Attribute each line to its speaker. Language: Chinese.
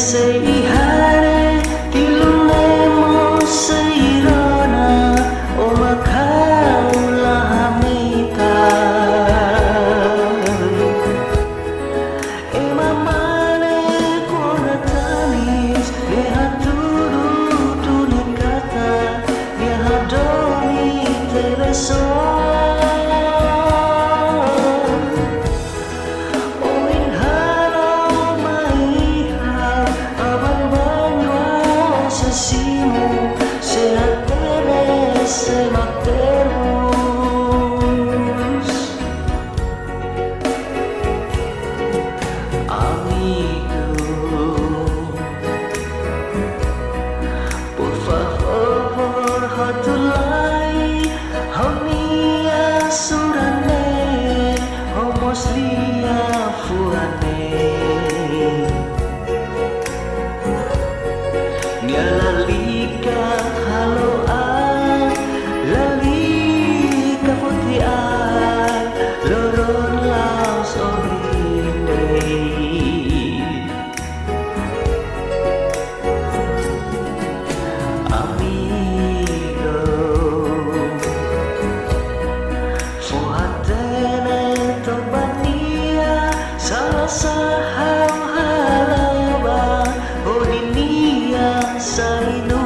Speaker 1: 谁遗憾？I know